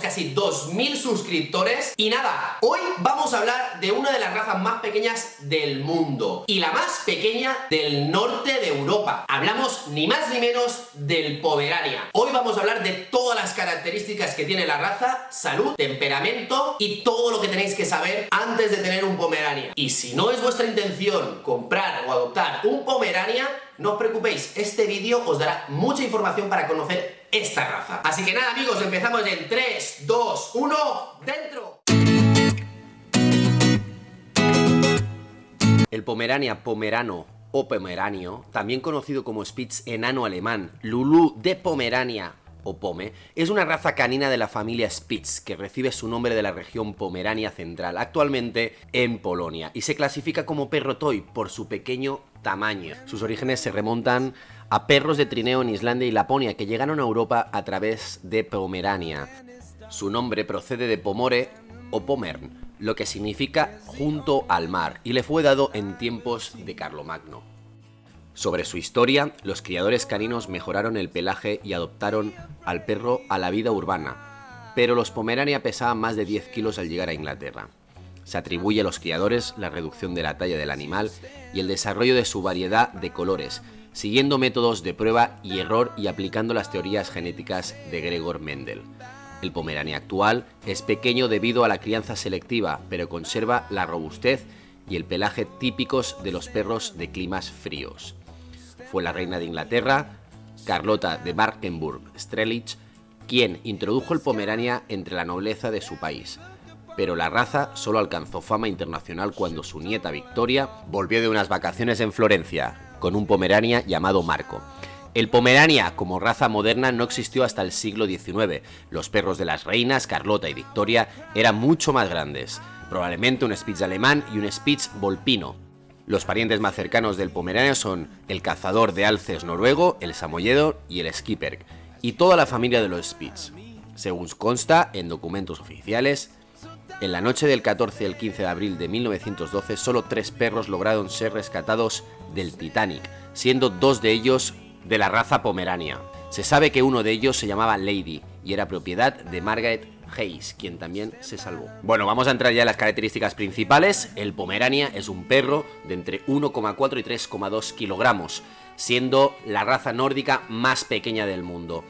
casi 2.000 suscriptores. Y nada, hoy vamos a hablar de una de las razas más pequeñas del mundo y la más pequeña del norte de Europa. Hablamos ni más ni menos del Pomerania. Hoy vamos a hablar de todas las características que tiene la raza, salud, temperamento y todo lo que tenéis que saber antes de tener un Pomerania. Y si no es vuestra intención comprar o adoptar un Pomerania, no os preocupéis, este vídeo os dará mucha información para conocer esta raza. Así que nada amigos, empezamos en 3, 2, 1, ¡dentro! El Pomerania pomerano o pomeranio, también conocido como Spitz enano alemán, Lulu de Pomerania o Pome, es una raza canina de la familia Spitz que recibe su nombre de la región Pomerania Central, actualmente en Polonia, y se clasifica como perro toy por su pequeño Sus orígenes se remontan a perros de trineo en Islandia y Laponia que llegaron a Europa a través de Pomerania. Su nombre procede de Pomore o Pomern, lo que significa junto al mar, y le fue dado en tiempos de Carlomagno. Sobre su historia, los criadores caninos mejoraron el pelaje y adoptaron al perro a la vida urbana, pero los Pomerania pesaban más de 10 kilos al llegar a Inglaterra. Se atribuye a los criadores la reducción de la talla del animal y el desarrollo de su variedad de colores, siguiendo métodos de prueba y error y aplicando las teorías genéticas de Gregor Mendel. El Pomerania actual es pequeño debido a la crianza selectiva, pero conserva la robustez y el pelaje típicos de los perros de climas fríos. Fue la reina de Inglaterra, Carlota de Markenburg-Strelich, quien introdujo el Pomerania entre la nobleza de su país, pero la raza solo alcanzó fama internacional cuando su nieta Victoria volvió de unas vacaciones en Florencia con un Pomerania llamado Marco. El Pomerania como raza moderna no existió hasta el siglo XIX. Los perros de las reinas Carlota y Victoria eran mucho más grandes, probablemente un Spitz alemán y un Spitz volpino. Los parientes más cercanos del Pomerania son el cazador de alces noruego, el samoyedo y el skipper, y toda la familia de los Spitz. Según consta en documentos oficiales, en la noche del 14 al 15 de abril de 1912, solo tres perros lograron ser rescatados del Titanic, siendo dos de ellos de la raza pomerania. Se sabe que uno de ellos se llamaba Lady y era propiedad de Margaret Hayes, quien también se salvó. Bueno, vamos a entrar ya en las características principales. El Pomerania es un perro de entre 1,4 y 3,2 kilogramos, siendo la raza nórdica más pequeña del mundo.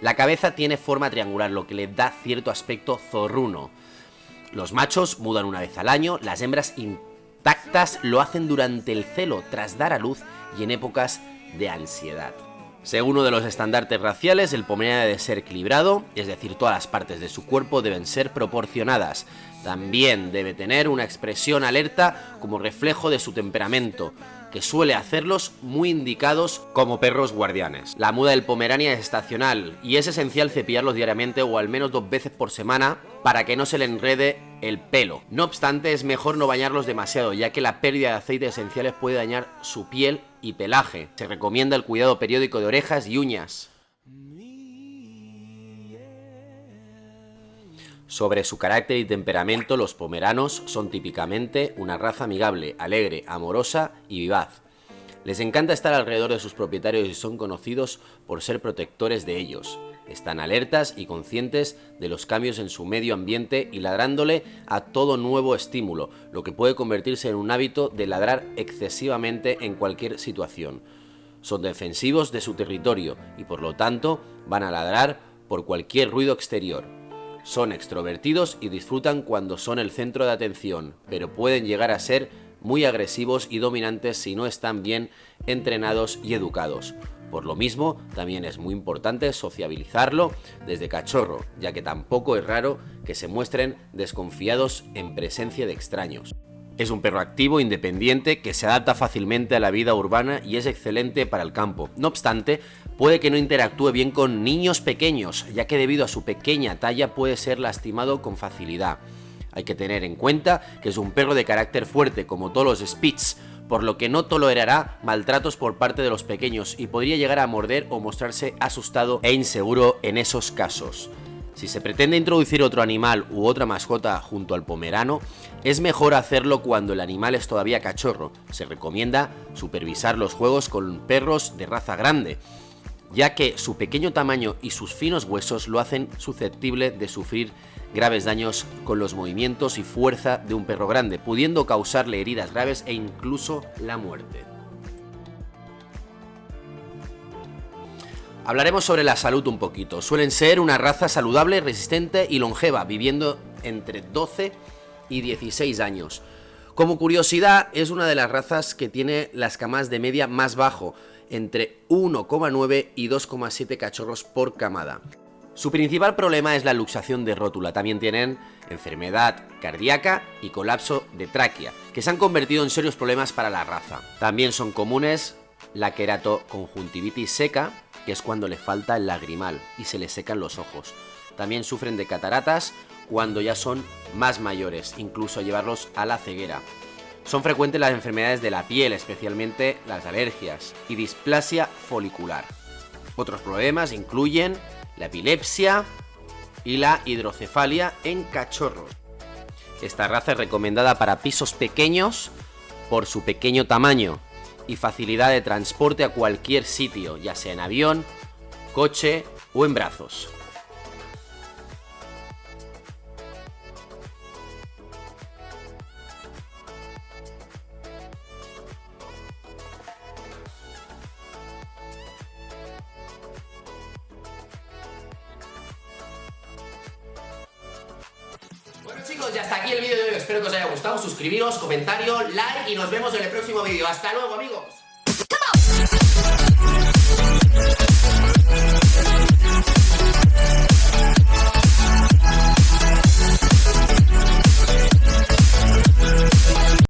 La cabeza tiene forma triangular, lo que le da cierto aspecto zorruno. Los machos mudan una vez al año, las hembras intactas lo hacen durante el celo, tras dar a luz y en épocas de ansiedad. Según uno de los estandartes raciales, el pomerania debe ser equilibrado, es decir, todas las partes de su cuerpo deben ser proporcionadas. También debe tener una expresión alerta como reflejo de su temperamento, que suele hacerlos muy indicados como perros guardianes. La muda del Pomerania es estacional y es esencial cepillarlos diariamente o al menos dos veces por semana para que no se le enrede el pelo. No obstante, es mejor no bañarlos demasiado, ya que la pérdida de aceites esenciales puede dañar su piel y pelaje. Se recomienda el cuidado periódico de orejas y uñas. Sobre su carácter y temperamento, los pomeranos son típicamente una raza amigable, alegre, amorosa y vivaz. Les encanta estar alrededor de sus propietarios y son conocidos por ser protectores de ellos. Están alertas y conscientes de los cambios en su medio ambiente y ladrándole a todo nuevo estímulo, lo que puede convertirse en un hábito de ladrar excesivamente en cualquier situación. Son defensivos de su territorio y por lo tanto van a ladrar por cualquier ruido exterior. Son extrovertidos y disfrutan cuando son el centro de atención, pero pueden llegar a ser muy agresivos y dominantes si no están bien entrenados y educados. Por lo mismo, también es muy importante sociabilizarlo desde cachorro, ya que tampoco es raro que se muestren desconfiados en presencia de extraños. Es un perro activo, independiente, que se adapta fácilmente a la vida urbana y es excelente para el campo. No obstante, puede que no interactúe bien con niños pequeños, ya que debido a su pequeña talla puede ser lastimado con facilidad. Hay que tener en cuenta que es un perro de carácter fuerte, como todos los Spitz, por lo que no tolerará maltratos por parte de los pequeños y podría llegar a morder o mostrarse asustado e inseguro en esos casos. Si se pretende introducir otro animal u otra mascota junto al pomerano, es mejor hacerlo cuando el animal es todavía cachorro. Se recomienda supervisar los juegos con perros de raza grande, ya que su pequeño tamaño y sus finos huesos lo hacen susceptible de sufrir graves daños con los movimientos y fuerza de un perro grande, pudiendo causarle heridas graves e incluso la muerte. Hablaremos sobre la salud un poquito. Suelen ser una raza saludable, resistente y longeva, viviendo entre 12 y 16 años. Como curiosidad, es una de las razas que tiene las camas de media más bajo, entre 1,9 y 2,7 cachorros por camada. Su principal problema es la luxación de rótula. También tienen enfermedad cardíaca y colapso de tráquea, que se han convertido en serios problemas para la raza. También son comunes la queratoconjuntivitis seca, que es cuando le falta el lagrimal y se le secan los ojos. También sufren de cataratas cuando ya son más mayores, incluso llevarlos a la ceguera. Son frecuentes las enfermedades de la piel, especialmente las alergias, y displasia folicular. Otros problemas incluyen la epilepsia y la hidrocefalia en cachorros. Esta raza es recomendada para pisos pequeños por su pequeño tamaño, y facilidad de transporte a cualquier sitio, ya sea en avión, coche o en brazos. Chicos, ya está aquí el vídeo de hoy. Espero que os haya gustado. Suscribiros, comentario, like y nos vemos en el próximo vídeo. ¡Hasta luego amigos!